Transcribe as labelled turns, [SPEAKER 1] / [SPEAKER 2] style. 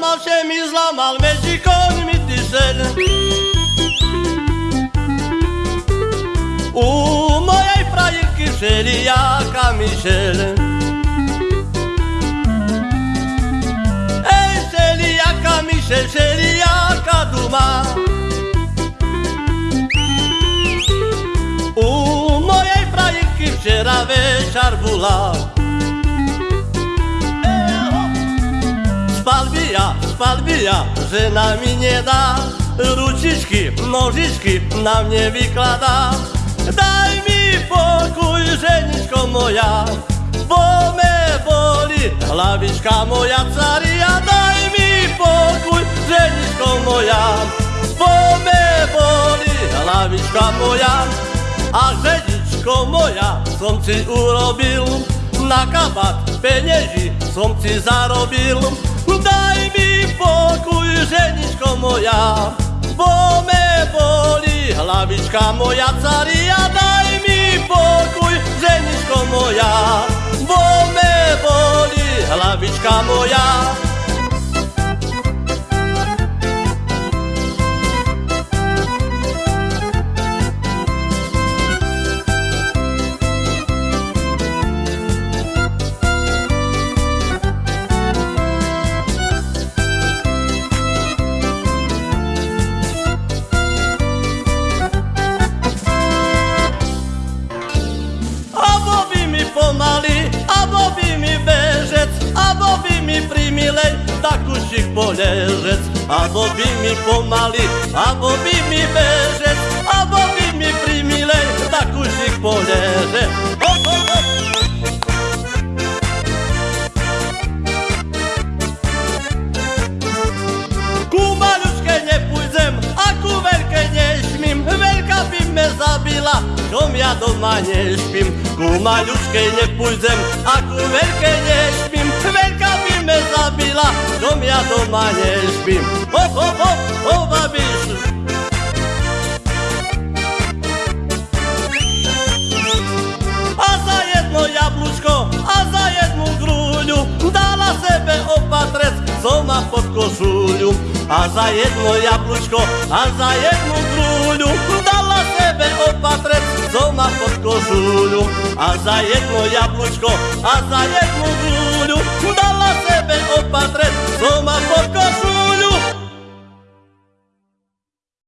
[SPEAKER 1] mal semizla mal mecikon mitisel Umoyay camisela. kiseli ya kamisel Ey seli ya kamisel seli ya kaduma Umoyay prayik kisera ve şarbula spalbija, żena mi nie da Ruciczki, nożyczki na mnie wyklada Daj mi pokój, żeniczko moja. Bo me boli hlavička moja caria Daj mi pokój, żeniczko moja. Bo me boli hlavička moja. A ženičko moja, som ci urobil. Na kabát penieži som ci zarobil. Daj mi pokoj, ženičko moja, bo me boli hlavička moja caria. Daj mi pokoj, ženičko moja, bo me boli hlavička moja. Poležec. Abo by mi pomaly, abo by mi bežec, abo by mi primilej takúšik poležec. Ho, ho, ho. Ku maľučke nepôjdem a ku veľkej nešmím. Veľká by me zabila, čom ja doma nešpím. Ku maľučkej nepôjdem a ku veľkej nešmím. Čom ja doma nešpím. Ho, ho, ho, ho, babiš. A za jedno jablúčko, a za jednu grúľu dala sebe opatrec, co má pod košuľu. A za jedno jablúčko, a za jednu grúľu dala sebe opatrec, co má pod košuľu. A za jedno jablúčko, a za jednu grúľu dala sebe opatrec,